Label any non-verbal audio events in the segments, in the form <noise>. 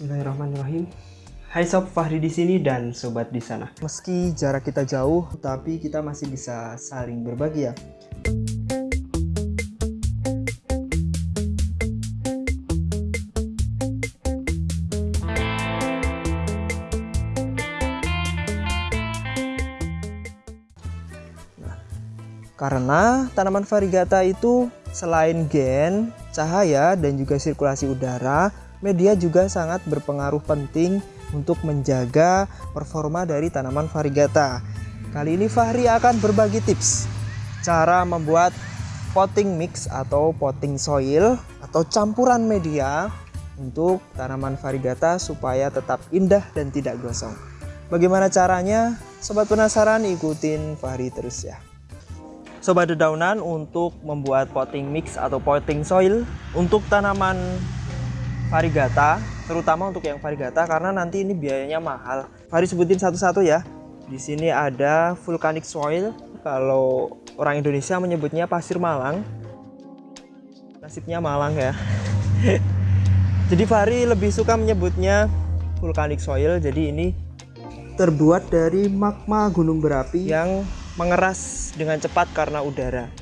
Bismillahirrahmanirrahim. Hai Sob Fahri di sini dan sobat di sana. Meski jarak kita jauh, tapi kita masih bisa saling berbagi ya. Nah, karena tanaman varigata itu selain gen, cahaya, dan juga sirkulasi udara, media juga sangat berpengaruh penting untuk menjaga performa dari tanaman varigata. Kali ini Fahri akan berbagi tips cara membuat potting mix atau potting soil atau campuran media untuk tanaman varigata supaya tetap indah dan tidak gosong. Bagaimana caranya? Sobat penasaran ikutin Fahri terus ya. Sobat dedaunan untuk membuat potting mix atau potting soil untuk tanaman varigata, terutama untuk yang varigata karena nanti ini biayanya mahal. Mari sebutin satu-satu ya. Di sini ada volcanic soil, kalau orang Indonesia menyebutnya pasir Malang. Nasibnya Malang ya. <laughs> jadi Fahri lebih suka menyebutnya volcanic soil. Jadi ini terbuat dari magma gunung berapi yang mengeras dengan cepat karena udara.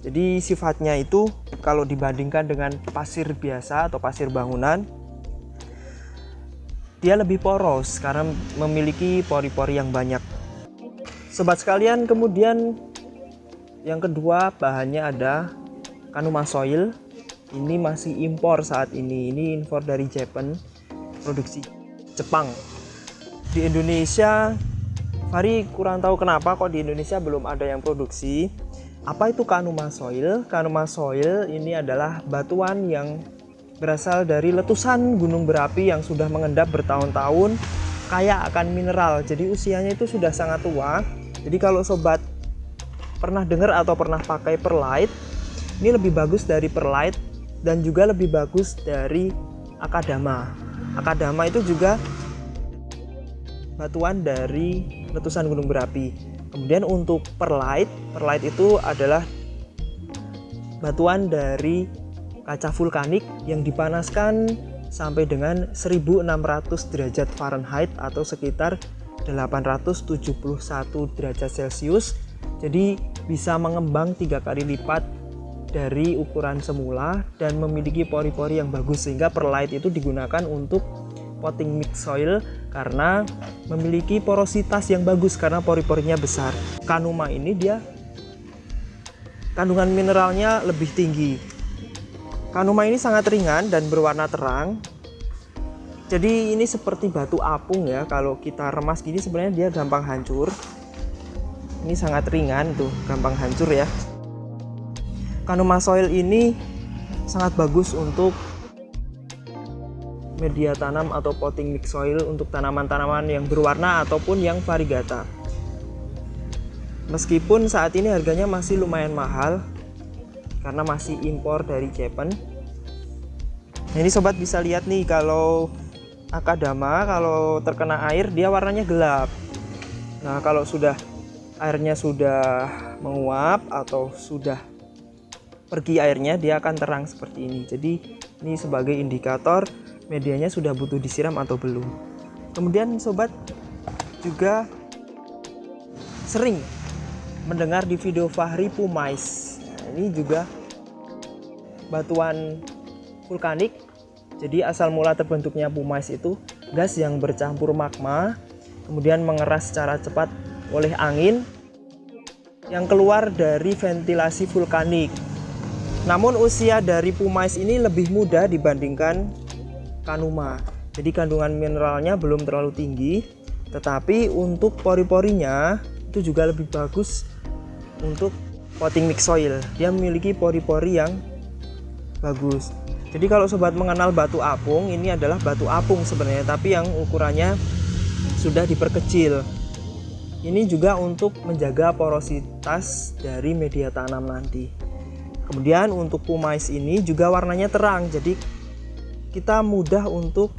Jadi sifatnya itu kalau dibandingkan dengan pasir biasa atau pasir bangunan dia lebih poros karena memiliki pori-pori yang banyak. Sobat sekalian, kemudian yang kedua bahannya ada Kanuma soil. Ini masih impor saat ini. Ini impor dari Jepang, produksi Jepang. Di Indonesia, Fari kurang tahu kenapa kok di Indonesia belum ada yang produksi apa itu Kanuma Soil? Kanuma Soil ini adalah batuan yang berasal dari letusan gunung berapi yang sudah mengendap bertahun-tahun kaya akan mineral. Jadi usianya itu sudah sangat tua. Jadi kalau sobat pernah dengar atau pernah pakai perlite, ini lebih bagus dari perlite dan juga lebih bagus dari akadama. Akadama itu juga batuan dari letusan gunung berapi. Kemudian untuk perlite, perlite itu adalah batuan dari kaca vulkanik yang dipanaskan sampai dengan 1600 derajat Fahrenheit atau sekitar 871 derajat Celcius. Jadi bisa mengembang tiga kali lipat dari ukuran semula dan memiliki pori-pori yang bagus sehingga perlite itu digunakan untuk potting mix soil karena memiliki porositas yang bagus karena pori-porinya besar. Kanuma ini dia kandungan mineralnya lebih tinggi. Kanuma ini sangat ringan dan berwarna terang. Jadi ini seperti batu apung ya. Kalau kita remas gini sebenarnya dia gampang hancur. Ini sangat ringan tuh, gampang hancur ya. Kanuma soil ini sangat bagus untuk media tanam atau potting mix soil untuk tanaman-tanaman yang berwarna ataupun yang varigata. Meskipun saat ini harganya masih lumayan mahal karena masih impor dari Jepang. Nah, ini sobat bisa lihat nih kalau akadama kalau terkena air dia warnanya gelap. Nah, kalau sudah airnya sudah menguap atau sudah pergi airnya dia akan terang seperti ini. Jadi ini sebagai indikator medianya sudah butuh disiram atau belum. Kemudian sobat juga sering mendengar di video Fahri Pumais. Nah, ini juga batuan vulkanik. Jadi asal mula terbentuknya Pumais itu gas yang bercampur magma kemudian mengeras secara cepat oleh angin yang keluar dari ventilasi vulkanik. Namun usia dari Pumais ini lebih muda dibandingkan kanuma. Jadi kandungan mineralnya belum terlalu tinggi, tetapi untuk pori-porinya itu juga lebih bagus untuk potting mix soil. Dia memiliki pori-pori yang bagus. Jadi kalau sobat mengenal batu apung, ini adalah batu apung sebenarnya, tapi yang ukurannya sudah diperkecil. Ini juga untuk menjaga porositas dari media tanam nanti. Kemudian untuk pumais ini juga warnanya terang, jadi kita mudah untuk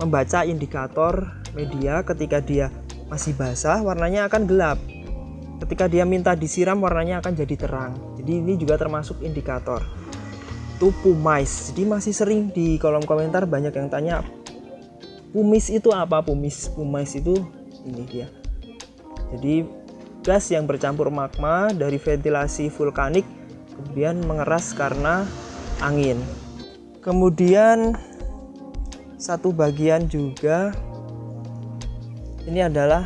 membaca indikator media ketika dia masih basah warnanya akan gelap. Ketika dia minta disiram warnanya akan jadi terang. Jadi ini juga termasuk indikator. Itu pumice. Jadi masih sering di kolom komentar banyak yang tanya pumis itu apa? Pumis pumice itu ini dia. Jadi gas yang bercampur magma dari ventilasi vulkanik kemudian mengeras karena angin kemudian satu bagian juga. Ini adalah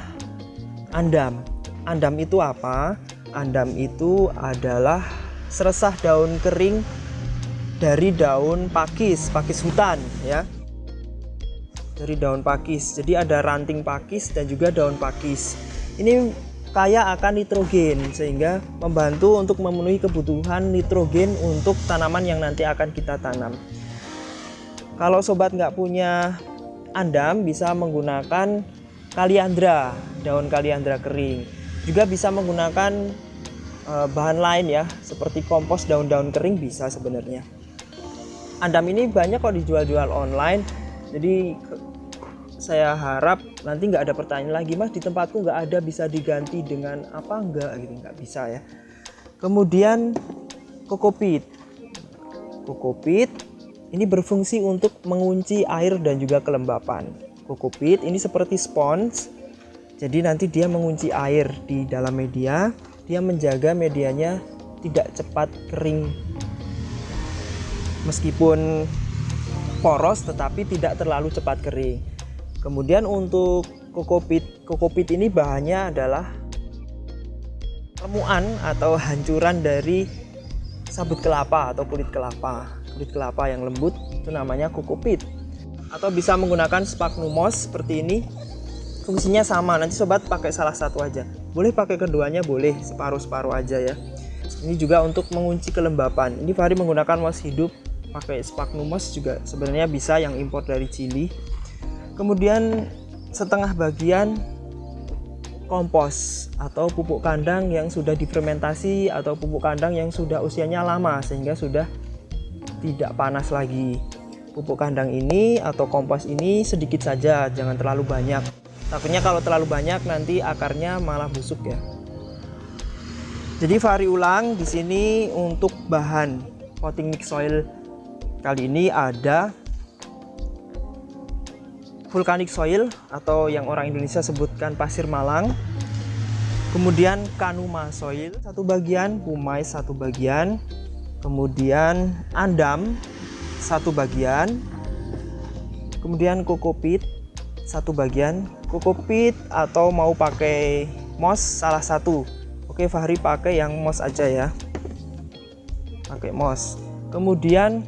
andam. Andam itu apa? Andam itu adalah seresah daun kering dari daun pakis pakis hutan ya. Dari daun pakis. Jadi ada ranting pakis dan juga daun pakis. Ini kaya akan nitrogen sehingga membantu untuk memenuhi kebutuhan nitrogen untuk tanaman yang nanti akan kita tanam kalau sobat nggak punya andam bisa menggunakan kaliandra daun kaliandra kering. Juga bisa menggunakan eh, bahan lain ya seperti kompos daun-daun kering bisa sebenarnya. Andam ini banyak kok dijual-jual online jadi saya harap nanti nggak ada pertanyaan lagi mas di tempatku nggak ada bisa diganti dengan apa? Enggak gitu nggak bisa ya. Kemudian kokopit. Kokopit ini berfungsi untuk mengunci air dan juga kelembapan. Kokopit ini seperti spons. Jadi nanti dia mengunci air di dalam media. Dia menjaga medianya tidak cepat kering. Meskipun poros tetapi tidak terlalu cepat kering. Kemudian untuk kokopit kokopit ini bahannya adalah remuan atau hancuran dari sabut kelapa atau kulit kelapa kulit kelapa yang lembut itu namanya kokopit atau bisa menggunakan sphagnumos seperti ini. Fungsinya sama nanti sobat pakai salah satu aja. Boleh pakai keduanya boleh separuh-separuh aja ya. Ini juga untuk mengunci kelembapan. Ini Fahri menggunakan mos hidup pakai sphagnumos juga sebenarnya bisa yang impor dari Chili. Kemudian setengah bagian kompos atau pupuk kandang yang sudah difermentasi atau pupuk kandang yang sudah usianya lama sehingga sudah tidak panas lagi. Pupuk kandang ini atau kompos ini sedikit saja jangan terlalu banyak. Takutnya kalau terlalu banyak nanti akarnya malah busuk ya. Jadi vari ulang di sini untuk bahan potting mix soil. Kali ini ada vulkanik soil atau yang orang Indonesia sebutkan pasir malang. Kemudian kanuma soil satu bagian pumai satu bagian kemudian andam satu bagian. Kemudian kokopit satu bagian. Kokopit atau mau pakai mos salah satu. Oke Fahri pakai yang mos aja ya. Pakai mos kemudian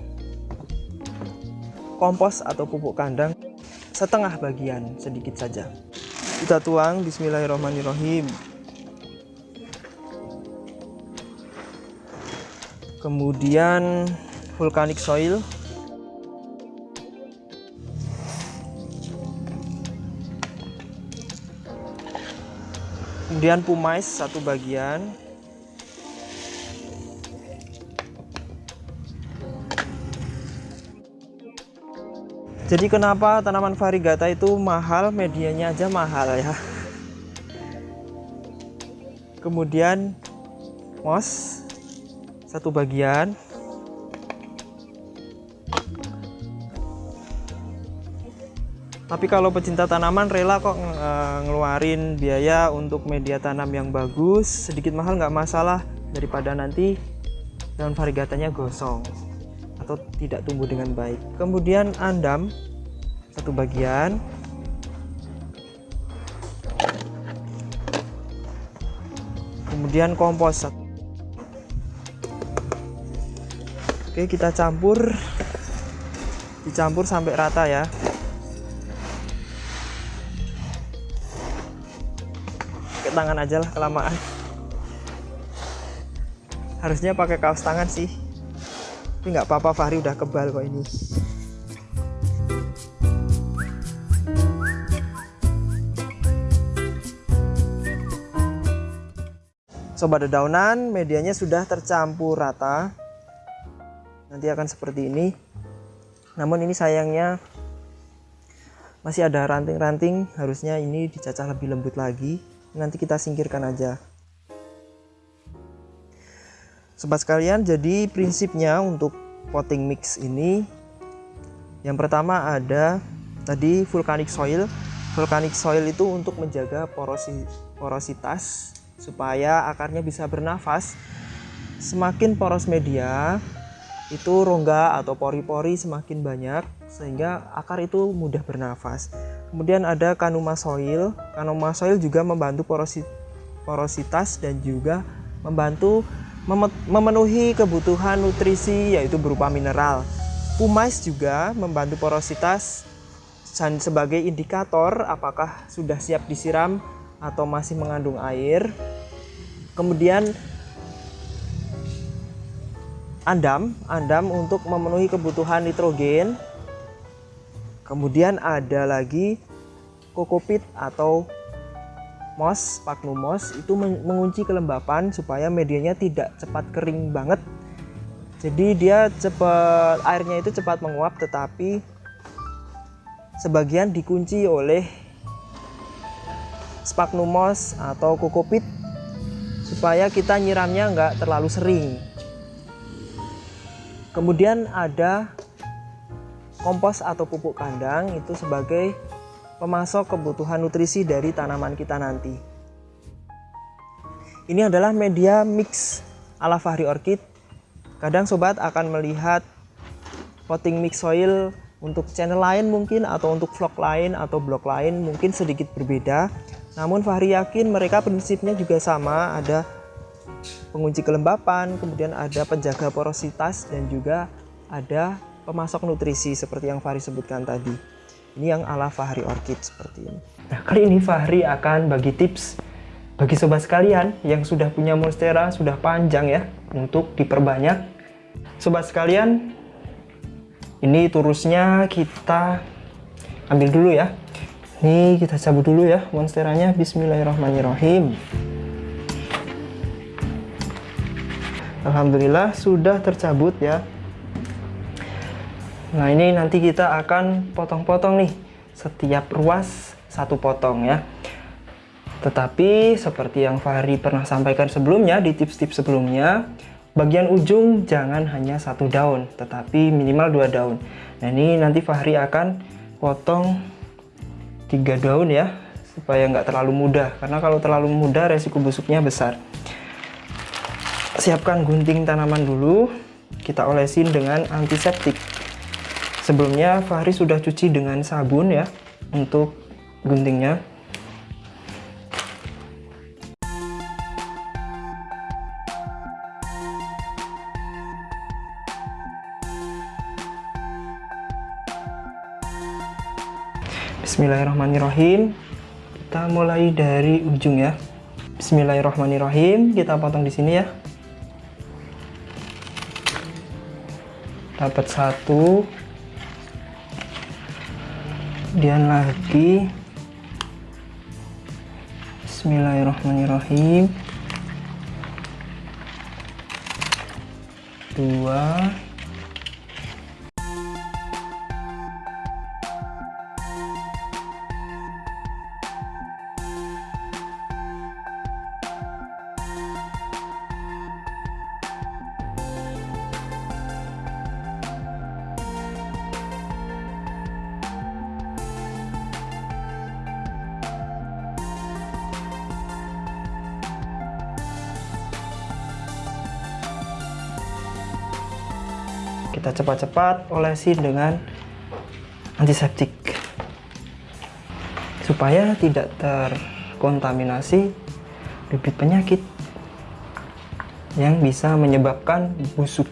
kompos atau pupuk kandang setengah bagian sedikit saja. Kita tuang bismillahirrahmanirrahim kemudian vulkanik soil. Kemudian pumais satu bagian. Jadi kenapa tanaman varigata itu mahal? Medianya aja mahal ya. Kemudian mos satu bagian. Tapi kalau pecinta tanaman rela kok eh, ngeluarin biaya untuk media tanam yang bagus. Sedikit mahal nggak masalah daripada nanti daun varigatanya gosong atau tidak tumbuh dengan baik. Kemudian andam satu bagian. Kemudian kompos oke kita campur. Dicampur sampai rata ya. Pakai tangan aja lah kelamaan. Harusnya pakai kaos tangan sih. Tapi nggak apa-apa Fahri udah kebal kok ini. Sobat dedaunan medianya sudah tercampur rata nanti akan seperti ini. Namun ini sayangnya masih ada ranting-ranting. Harusnya ini dicacah lebih lembut lagi. Nanti kita singkirkan aja. Sobat sekalian, jadi prinsipnya untuk potting mix ini yang pertama ada tadi vulcanic soil. Vulcanic soil itu untuk menjaga porosi, porositas supaya akarnya bisa bernafas. Semakin poros media itu rongga atau pori-pori semakin banyak sehingga akar itu mudah bernafas. Kemudian ada kanuma soil. Kanuma soil juga membantu porosi, porositas dan juga membantu memenuhi kebutuhan nutrisi yaitu berupa mineral. Pumais juga membantu porositas dan sebagai indikator apakah sudah siap disiram atau masih mengandung air. Kemudian andam, andam untuk memenuhi kebutuhan nitrogen. Kemudian ada lagi kokopit atau mos, sphagnum moss itu mengunci kelembapan supaya medianya tidak cepat kering banget. Jadi dia cepat airnya itu cepat menguap tetapi sebagian dikunci oleh sphagnum moss atau kokopit supaya kita nyiramnya nggak terlalu sering kemudian ada kompos atau pupuk kandang itu sebagai pemasok kebutuhan nutrisi dari tanaman kita nanti ini adalah media mix ala Fahri Orchid Kadang sobat akan melihat potting mix soil untuk channel lain mungkin atau untuk vlog lain atau blog lain mungkin sedikit berbeda. Namun Fahri yakin mereka prinsipnya juga sama, ada pengunci kelembapan, kemudian ada penjaga porositas dan juga ada pemasok nutrisi seperti yang Fahri sebutkan tadi. Ini yang ala Fahri Orchid seperti ini. Nah, kali ini Fahri akan bagi tips bagi sobat sekalian yang sudah punya monstera sudah panjang ya untuk diperbanyak. Sobat sekalian, ini turusnya kita ambil dulu ya. Ini kita cabut dulu ya monsteranya. Bismillahirrahmanirrahim. Alhamdulillah sudah tercabut ya. Nah ini nanti kita akan potong-potong nih setiap ruas satu potong ya. Tetapi seperti yang Fahri pernah sampaikan sebelumnya di tips-tips sebelumnya, bagian ujung jangan hanya satu daun, tetapi minimal dua daun. Nah ini nanti Fahri akan potong tiga daun ya, supaya nggak terlalu mudah. Karena kalau terlalu mudah resiko busuknya besar. Siapkan gunting tanaman dulu, kita olesin dengan antiseptik. Sebelumnya Fahri sudah cuci dengan sabun ya, untuk guntingnya. Bismillahirrahmanirrahim. Kita mulai dari ujung ya. Bismillahirrahmanirrahim. Kita potong di sini ya. Dapat satu. Kemudian lagi. Bismillahirrahmanirrahim. Dua. Kita cepat-cepat olesin dengan antiseptik. Supaya tidak terkontaminasi bibit penyakit yang bisa menyebabkan busuk.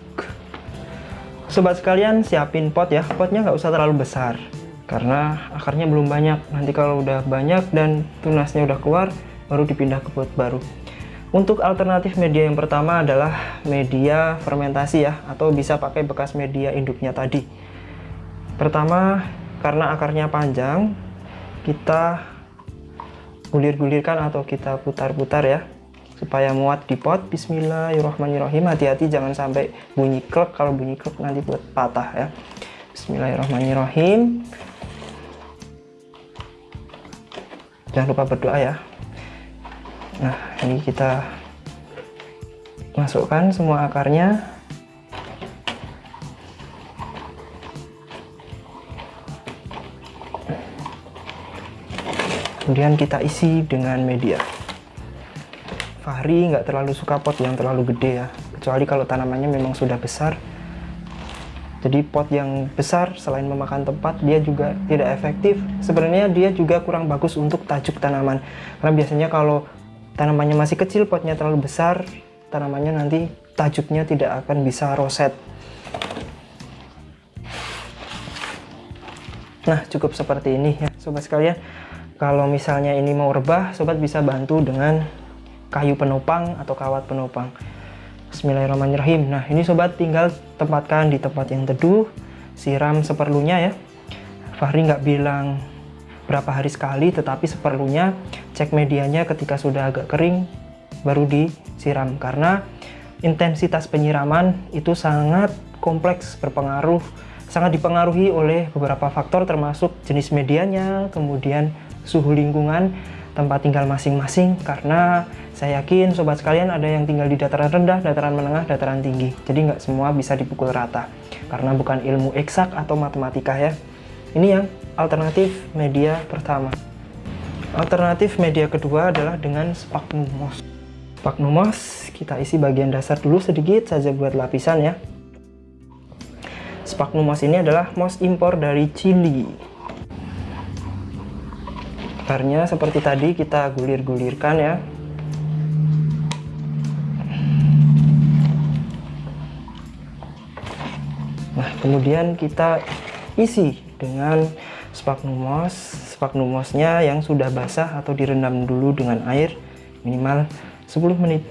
Sobat sekalian siapin pot ya. Potnya nggak usah terlalu besar karena akarnya belum banyak. Nanti kalau udah banyak dan tunasnya udah keluar baru dipindah ke pot baru untuk alternatif media yang pertama adalah media fermentasi ya, atau bisa pakai bekas media induknya tadi. Pertama, karena akarnya panjang, kita gulir-gulirkan atau kita putar-putar ya, supaya muat di pot. Bismillahirrahmanirrahim. Hati-hati jangan sampai bunyi klek, kalau bunyi klek nanti buat patah ya. Bismillahirrahmanirrahim. Jangan lupa berdoa ya nah ini kita masukkan semua akarnya. Kemudian kita isi dengan media. Fahri nggak terlalu suka pot yang terlalu gede ya kecuali kalau tanamannya memang sudah besar. Jadi pot yang besar selain memakan tempat dia juga tidak efektif. Sebenarnya dia juga kurang bagus untuk tajuk tanaman. Karena biasanya kalau tanamannya masih kecil potnya terlalu besar tanamannya nanti tajuknya tidak akan bisa roset nah cukup seperti ini ya sobat sekalian kalau misalnya ini mau rebah sobat bisa bantu dengan kayu penopang atau kawat penopang Bismillahirrahmanirrahim. Nah, ini sobat tinggal tempatkan di tempat yang teduh, siram seperlunya ya. Fahri nggak bilang berapa hari sekali, tetapi seperlunya cek medianya ketika sudah agak kering baru disiram karena intensitas penyiraman itu sangat kompleks berpengaruh sangat dipengaruhi oleh beberapa faktor termasuk jenis medianya, kemudian suhu lingkungan, tempat tinggal masing-masing karena saya yakin sobat sekalian ada yang tinggal di dataran rendah, dataran menengah, dataran tinggi. Jadi nggak semua bisa dipukul rata. Karena bukan ilmu eksak atau matematika ya. Ini yang alternatif media pertama. Alternatif media kedua adalah dengan sphagnum moss. Kita isi bagian dasar dulu sedikit saja buat lapisan ya. Sphagnum moss ini adalah moss impor dari Chili. Akarnya seperti tadi kita gulir-gulirkan ya kemudian kita isi dengan sphagnum moss sphagnum mossnya yang sudah basah atau direndam dulu dengan air minimal 10 menit.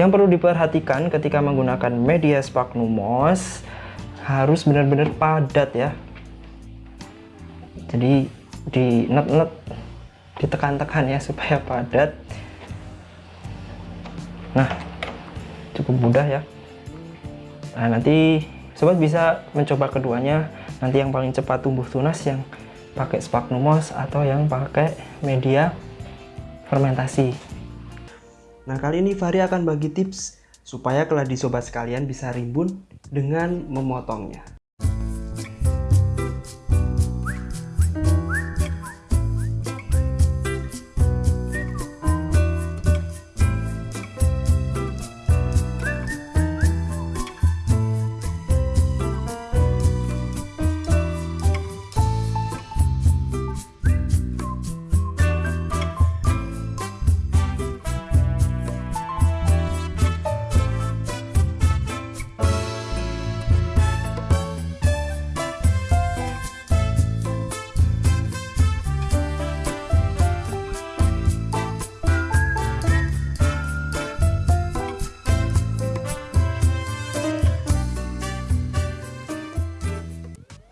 Yang perlu diperhatikan ketika menggunakan media sphagnum moss harus benar-benar padat ya. Jadi di net-net ditekan-tekan ya <laughs> supaya padat. Nah cukup mudah ya. Nah nanti sobat bisa mencoba keduanya nanti yang paling cepat tumbuh tunas yang pakai sphagnum moss atau yang pakai media fermentasi. Nah kali ini Fahri akan bagi tips supaya keladi sobat sekalian bisa rimbun dengan memotongnya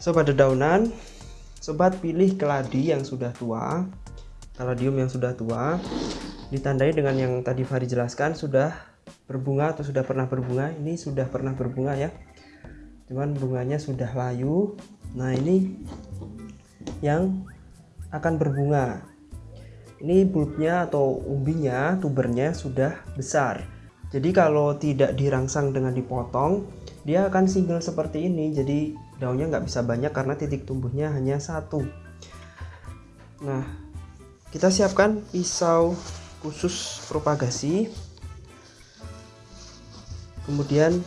sobat dedaunan sobat pilih keladi yang sudah tua kaladium yang sudah tua ditandai dengan yang tadi Fahri jelaskan sudah berbunga atau sudah pernah berbunga. Ini sudah pernah berbunga ya. Cuman bunganya sudah layu. Nah ini yang akan berbunga. Ini bulbnya atau umbinya tubernya sudah besar. Jadi kalau tidak dirangsang dengan dipotong dia akan single seperti ini. Jadi daunnya nggak bisa banyak karena titik tumbuhnya hanya satu. Nah kita siapkan pisau khusus propagasi. Kemudian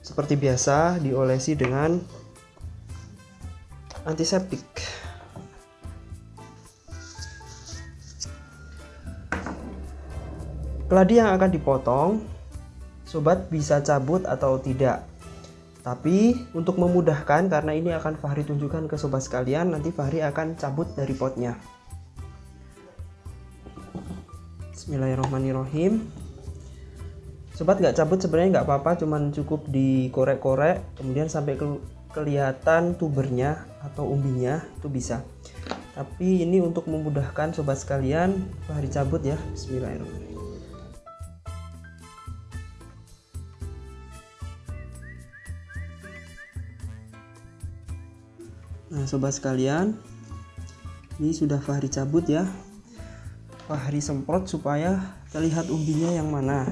seperti biasa diolesi dengan antiseptik. Keladi yang akan dipotong sobat bisa cabut atau tidak tapi untuk memudahkan karena ini akan Fahri tunjukkan ke sobat sekalian, nanti Fahri akan cabut dari potnya. Bismillahirrahmanirrahim. Sobat nggak cabut sebenarnya nggak apa-apa, cuman cukup dikorek-korek, kemudian sampai ke kelihatan tubernya atau umbinya itu bisa. Tapi ini untuk memudahkan sobat sekalian, Fahri cabut ya. Bismillahirrahmanirrahim. Nah sobat sekalian Ini sudah Fahri cabut ya. Fahri semprot supaya terlihat umbinya yang mana.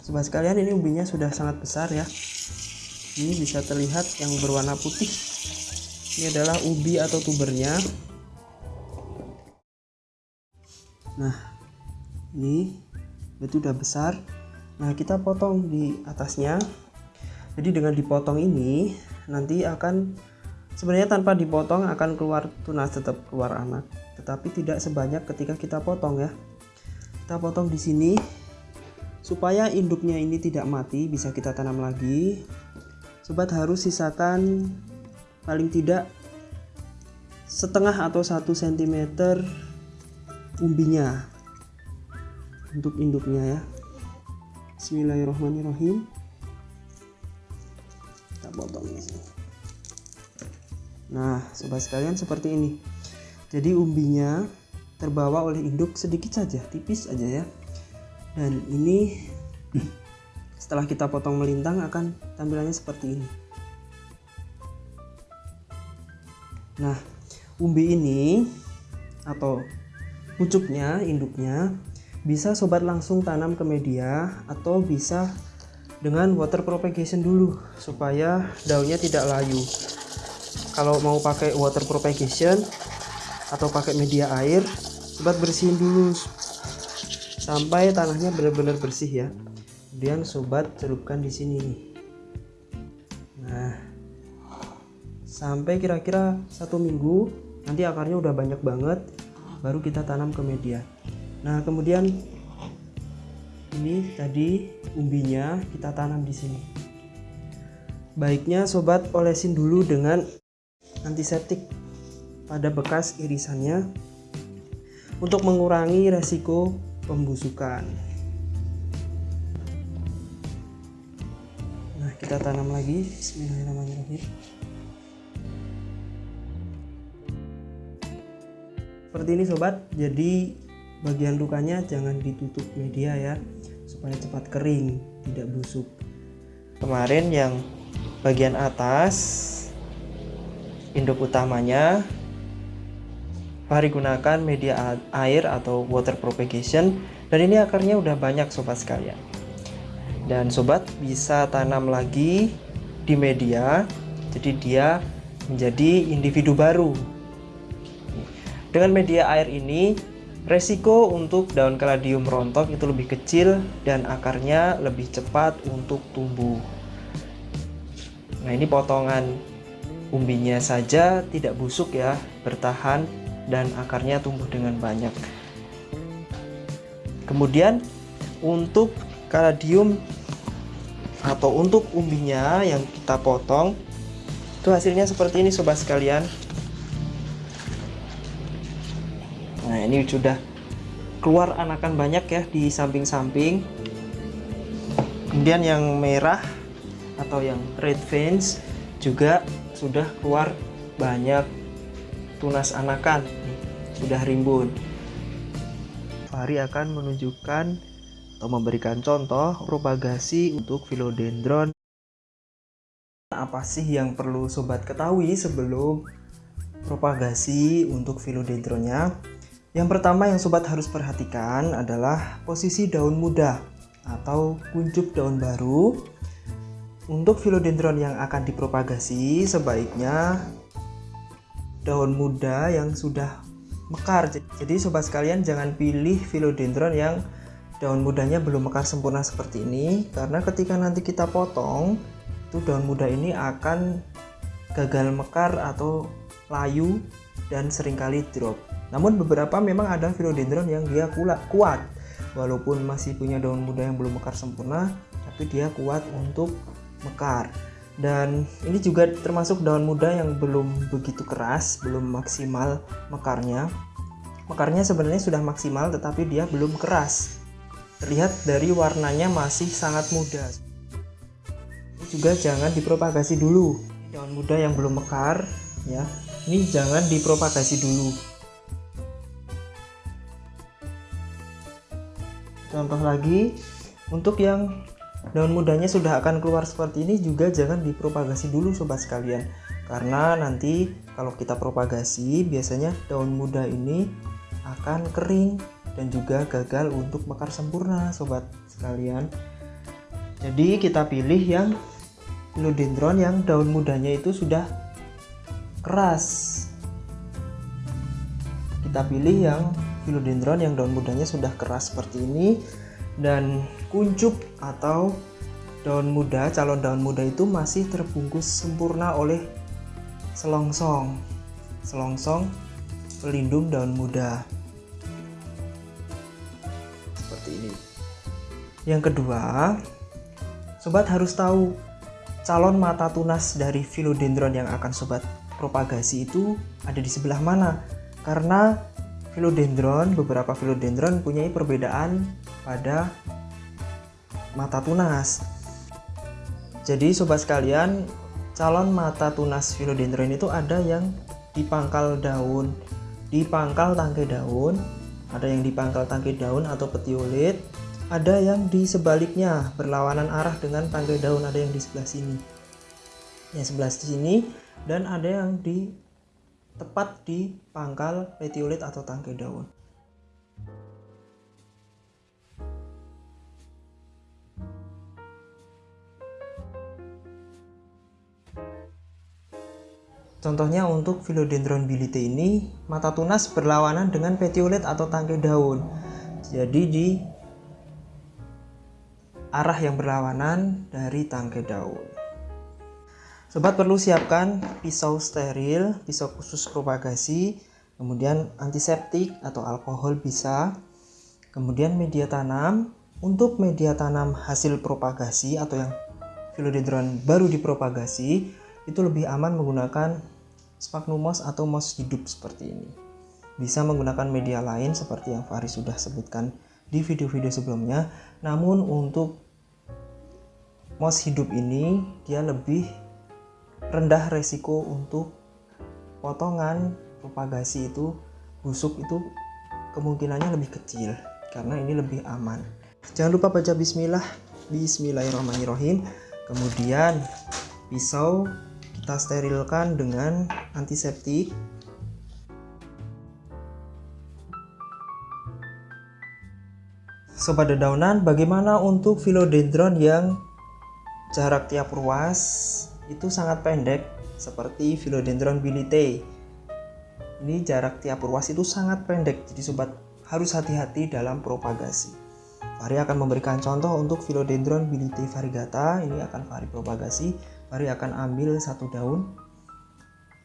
Sobat sekalian ini umbinya sudah sangat besar ya. Ini bisa terlihat yang berwarna putih. Ini adalah ubi atau tubernya nah ini itu udah besar. Nah kita potong di atasnya. Jadi dengan dipotong ini nanti akan sebenarnya tanpa dipotong akan keluar tunas tetap keluar anak. Tetapi tidak sebanyak ketika kita potong ya. Kita potong di sini supaya induknya ini tidak mati bisa kita tanam lagi. Sobat harus sisakan paling tidak setengah atau satu cm umbinya. Untuk induknya ya. Bismillahirrahmanirrahim. Kita potong di nah sobat sekalian seperti ini. Jadi umbinya terbawa oleh induk sedikit saja tipis aja ya. Dan ini setelah kita potong melintang akan tampilannya seperti ini. Nah umbi ini atau pucuknya induknya bisa sobat langsung tanam ke media atau bisa dengan water propagation dulu supaya daunnya tidak layu. Kalau mau pakai water propagation atau pakai media air sobat bersihin dulu. Sampai tanahnya benar-benar bersih ya. Kemudian sobat celupkan di sini. Nah sampai kira-kira satu minggu nanti akarnya udah banyak banget baru kita tanam ke media nah kemudian ini tadi umbinya kita tanam di sini baiknya sobat olesin dulu dengan antiseptik pada bekas irisannya untuk mengurangi resiko pembusukan. Nah, kita tanam lagi. Bismillahirrahmanirrahim. Seperti ini sobat. Jadi bagian lukanya jangan ditutup media ya supaya cepat kering, tidak busuk. Kemarin yang bagian atas induk utamanya Fahri gunakan media air atau water propagation dan ini akarnya udah banyak sobat sekalian dan sobat bisa tanam lagi di media jadi dia menjadi individu baru dengan media air ini resiko untuk daun kaladium rontok itu lebih kecil dan akarnya lebih cepat untuk tumbuh. Nah ini potongan umbinya saja tidak busuk ya bertahan dan akarnya tumbuh dengan banyak. Kemudian untuk kaladium atau untuk umbinya yang kita potong itu hasilnya seperti ini sobat sekalian ini sudah keluar anakan banyak ya di samping-samping. Kemudian yang merah atau yang red veins juga sudah keluar banyak tunas anakan. Sudah rimbun. Fahri akan menunjukkan atau memberikan contoh propagasi untuk philodendron. Apa sih yang perlu sobat ketahui sebelum propagasi untuk philodendronnya yang pertama yang sobat harus perhatikan adalah posisi daun muda atau kuncup daun baru. Untuk philodendron yang akan dipropagasi sebaiknya daun muda yang sudah mekar. Jadi sobat sekalian jangan pilih philodendron yang daun mudanya belum mekar sempurna seperti ini karena ketika nanti kita potong itu daun muda ini akan gagal mekar atau layu dan sering kali drop namun beberapa memang ada philodendron yang dia kuat. Walaupun masih punya daun muda yang belum mekar sempurna tapi dia kuat untuk mekar. Dan ini juga termasuk daun muda yang belum begitu keras belum maksimal mekarnya. Mekarnya sebenarnya sudah maksimal tetapi dia belum keras. Terlihat dari warnanya masih sangat muda. Ini juga jangan dipropagasi dulu. Daun muda yang belum mekar ya ini jangan dipropagasi dulu contoh lagi untuk yang daun mudanya sudah akan keluar seperti ini juga jangan dipropagasi dulu sobat sekalian. Karena nanti kalau kita propagasi biasanya daun muda ini akan kering dan juga gagal untuk mekar sempurna sobat sekalian. Jadi kita pilih yang philodendron yang daun mudanya itu sudah keras. Kita pilih yang philodendron yang daun mudanya sudah keras seperti ini dan kuncup atau daun muda calon daun muda itu masih terbungkus sempurna oleh selongsong. Selongsong pelindung daun muda. Seperti ini. Yang kedua sobat harus tahu calon mata tunas dari philodendron yang akan sobat propagasi itu ada di sebelah mana? Karena philodendron beberapa philodendron punya perbedaan pada mata tunas jadi sobat sekalian, calon mata tunas philodendron itu ada yang di pangkal daun, di pangkal tangkai daun, ada yang di pangkal tangkai daun atau petiolit, ada yang di sebaliknya berlawanan arah dengan tangkai daun, ada yang di sebelah sini. Yang sebelah sini dan ada yang di tepat di pangkal petiolit atau tangkai daun. Contohnya untuk Philodendron bilite ini, mata tunas berlawanan dengan petiolet atau tangkai daun. Jadi di arah yang berlawanan dari tangkai daun. Sobat perlu siapkan pisau steril, pisau khusus propagasi, kemudian antiseptik atau alkohol bisa, kemudian media tanam. Untuk media tanam hasil propagasi atau yang philodendron baru dipropagasi, itu lebih aman menggunakan sphagnum moss atau moss hidup seperti ini. Bisa menggunakan media lain seperti yang Fahri sudah sebutkan di video-video sebelumnya. Namun untuk moss hidup ini dia lebih rendah resiko untuk potongan propagasi itu busuk itu kemungkinannya lebih kecil karena ini lebih aman. Jangan lupa baca bismillah. Bismillahirrahmanirrahim. Kemudian pisau kita sterilkan dengan antiseptik Sobat dedaunan, bagaimana untuk philodendron yang jarak tiap ruas itu sangat pendek seperti philodendron bilite. Ini jarak tiap ruas itu sangat pendek, jadi sobat harus hati-hati dalam propagasi. Fahri akan memberikan contoh untuk philodendron bilite variegata, ini akan Fahri propagasi Mari akan ambil satu daun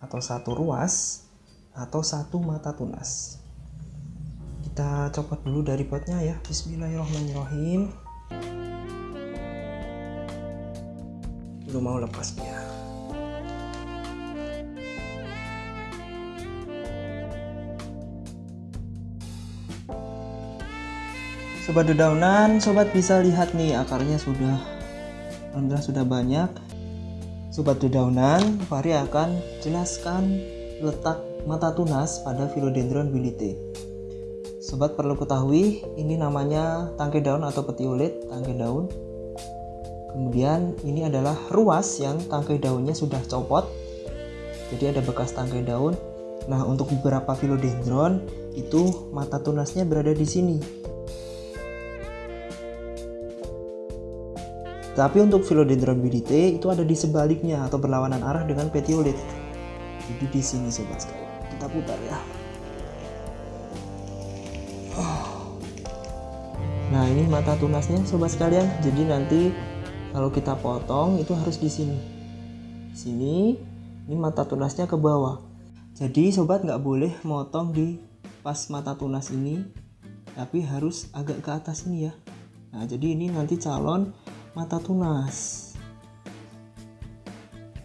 atau satu ruas atau satu mata tunas. Kita copot dulu dari potnya ya. Bismillahirrahmanirrahim. Belum mau lepas dia. Sobat dedaunan, sobat bisa lihat nih akarnya sudah alhamdulillah sudah banyak Sobat dedaunan, Fahri akan jelaskan letak mata tunas pada Philodendron bilite. Sobat perlu ketahui, ini namanya tangkai daun atau petiolet, tangkai daun. Kemudian ini adalah ruas yang tangkai daunnya sudah copot. Jadi ada bekas tangkai daun. Nah, untuk beberapa Philodendron itu mata tunasnya berada di sini. Tapi untuk Philodendron bilite itu ada di sebaliknya atau berlawanan arah dengan petiolit. Jadi di sini sobat sekalian. Kita putar ya. Nah, ini mata tunasnya sobat sekalian. Jadi nanti kalau kita potong itu harus di sini. Sini ini mata tunasnya ke bawah. Jadi sobat nggak boleh motong di pas mata tunas ini, tapi harus agak ke atas ini ya. Nah, jadi ini nanti calon mata tunas.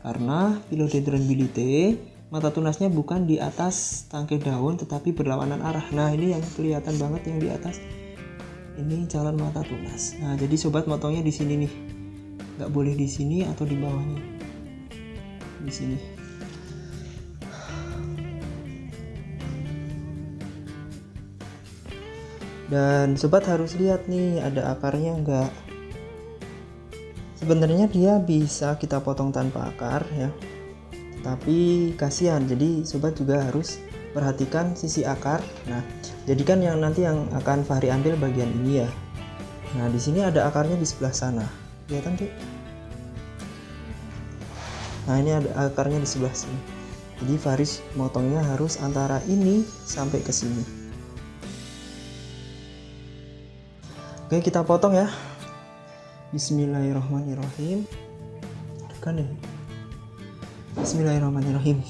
Karena Philodendron bilite mata tunasnya bukan di atas tangkai daun tetapi berlawanan arah. Nah, ini yang kelihatan banget yang di atas. Ini calon mata tunas. Nah, jadi sobat motongnya di sini nih. Nggak boleh di sini atau di bawahnya. Di sini. Dan sobat harus lihat nih ada akarnya enggak sebenarnya dia bisa kita potong tanpa akar ya. Tapi kasihan jadi sobat juga harus perhatikan sisi akar. Nah jadikan yang nanti yang akan Fahri ambil bagian ini ya. Nah di sini ada akarnya di sebelah sana kelihatan deh nah ini ada akarnya di sebelah sini. Jadi Faris motongnya harus antara ini sampai ke sini. Oke kita potong ya. Bismillahirrahmanirrahim. Kan ya? Bismillahirrahmanirrahim.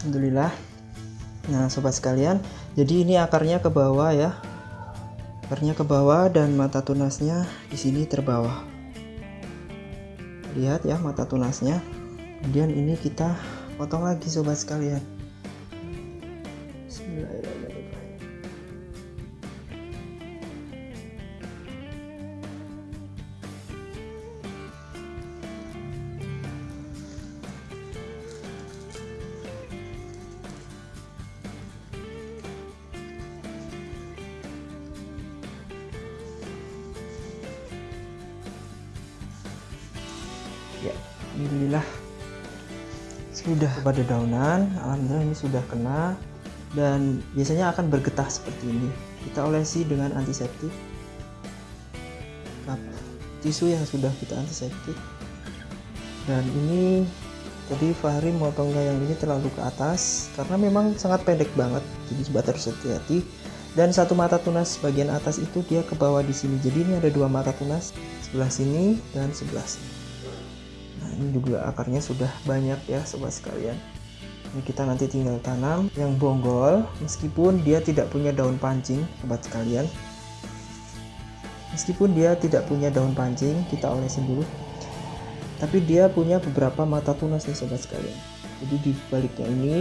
Alhamdulillah. Nah sobat sekalian jadi ini akarnya ke bawah ya akarnya ke bawah dan mata tunasnya di sini terbawah. Lihat ya mata tunasnya. Kemudian ini kita potong lagi sobat sekalian Alhamdulillah. Sudah. Pada daunan Alhamdulillah ini sudah kena. Dan biasanya akan bergetah seperti ini. Kita olesi dengan antiseptik. Kap tisu yang sudah kita antiseptik. Dan ini jadi Fahri motongnya yang ini terlalu ke atas. Karena memang sangat pendek banget. Jadi sobat harus hati-hati. Dan satu mata tunas bagian atas itu dia ke bawah di sini. Jadi ini ada dua mata tunas. Sebelah sini dan sebelah sini ini juga akarnya sudah banyak ya sobat sekalian. Ini kita nanti tinggal tanam yang bonggol Meskipun dia tidak punya daun pancing sobat sekalian. Meskipun dia tidak punya daun pancing kita olesin dulu. Tapi dia punya beberapa mata tunas nih sobat sekalian. Jadi di baliknya ini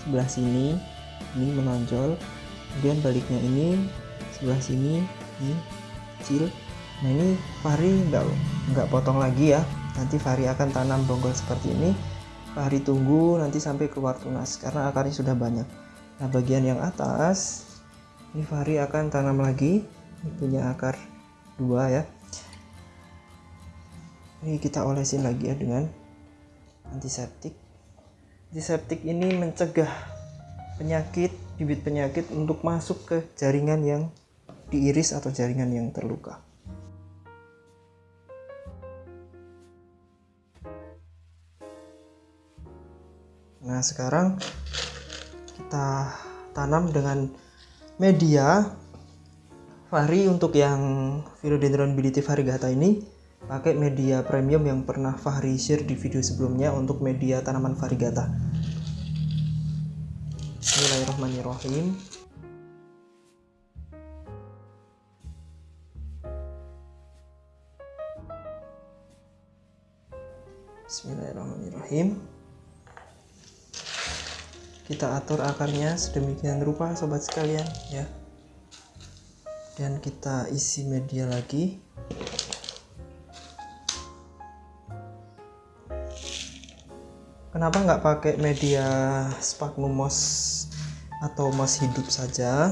Sebelah sini Ini menonjol. Kemudian baliknya ini Sebelah sini Ini kecil Nah ini Fahri nggak nggak potong lagi ya. Nanti Fahri akan tanam bonggol seperti ini. Fahri tunggu nanti sampai keluar tunas karena akarnya sudah banyak. Nah bagian yang atas ini Fahri akan tanam lagi. Ini punya akar dua ya. Ini kita olesin lagi ya dengan antiseptik. Antiseptik ini mencegah penyakit bibit penyakit untuk masuk ke jaringan yang diiris atau jaringan yang terluka. Nah, sekarang kita tanam dengan media Fahri untuk yang Philodendron bilitif variegata ini pakai media premium yang pernah Fahri share di video sebelumnya untuk media tanaman variegata. Bismillahirrahmanirrahim. Bismillahirrahmanirrahim kita atur akarnya sedemikian rupa sobat sekalian ya. Dan kita isi media lagi. Kenapa nggak pakai media sphagnum moss atau moss hidup saja?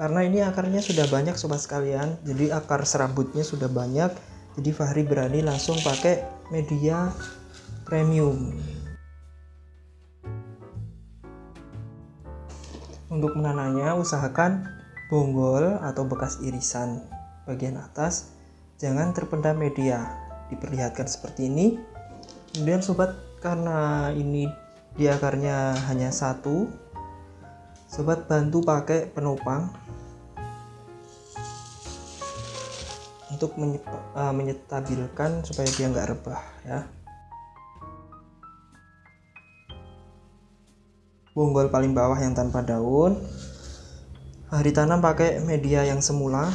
Karena ini akarnya sudah banyak sobat sekalian. Jadi akar serabutnya sudah banyak. Jadi Fahri berani langsung pakai media premium Untuk menanamnya usahakan bonggol atau bekas irisan bagian atas jangan terpendam media. Diperlihatkan seperti ini. Kemudian sobat karena ini di akarnya hanya satu, sobat bantu pakai penopang untuk eh, menyetabilkan supaya dia nggak rebah ya. Bonggol paling bawah yang tanpa daun. Hari tanam pakai media yang semula.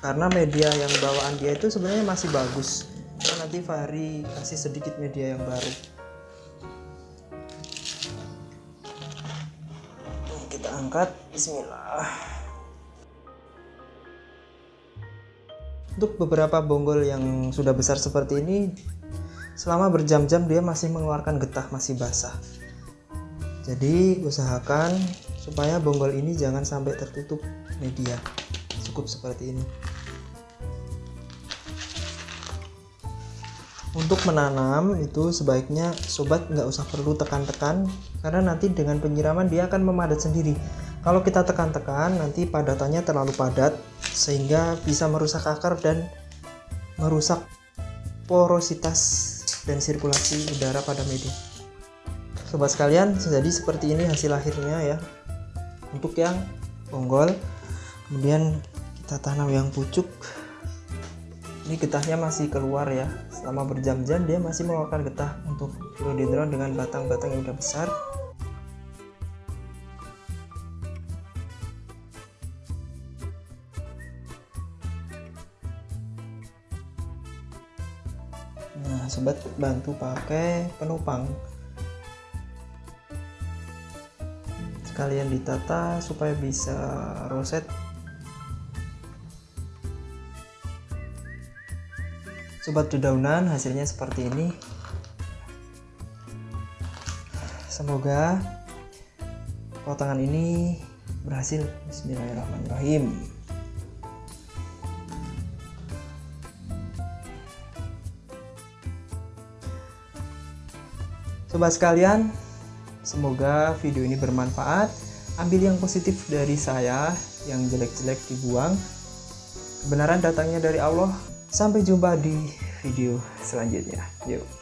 Karena media yang bawaan dia itu sebenarnya masih bagus. Nah, nanti Fahri kasih sedikit media yang baru. Kita angkat. Bismillah. Untuk beberapa bonggol yang sudah besar seperti ini selama berjam-jam dia masih mengeluarkan getah masih basah jadi usahakan supaya bonggol ini jangan sampai tertutup media. Cukup seperti ini. Untuk menanam itu sebaiknya sobat nggak usah perlu tekan-tekan karena nanti dengan penyiraman dia akan memadat sendiri. Kalau kita tekan-tekan nanti padatannya terlalu padat sehingga bisa merusak akar dan merusak porositas dan sirkulasi udara pada media sobat sekalian jadi seperti ini hasil akhirnya ya. Untuk yang bonggol. Kemudian kita tanam yang pucuk. Ini getahnya masih keluar ya. Selama berjam-jam dia masih mengeluarkan getah untuk philodendron dengan batang-batang yang udah besar. Nah sobat bantu pakai penopang sekalian ditata supaya bisa roset. Sobat dedaunan hasilnya seperti ini. Semoga potongan ini berhasil. Bismillahirrahmanirrahim. Sobat sekalian semoga video ini bermanfaat ambil yang positif dari saya yang jelek-jelek dibuang kebenaran datangnya dari Allah Sampai jumpa di video selanjutnya. Yuk.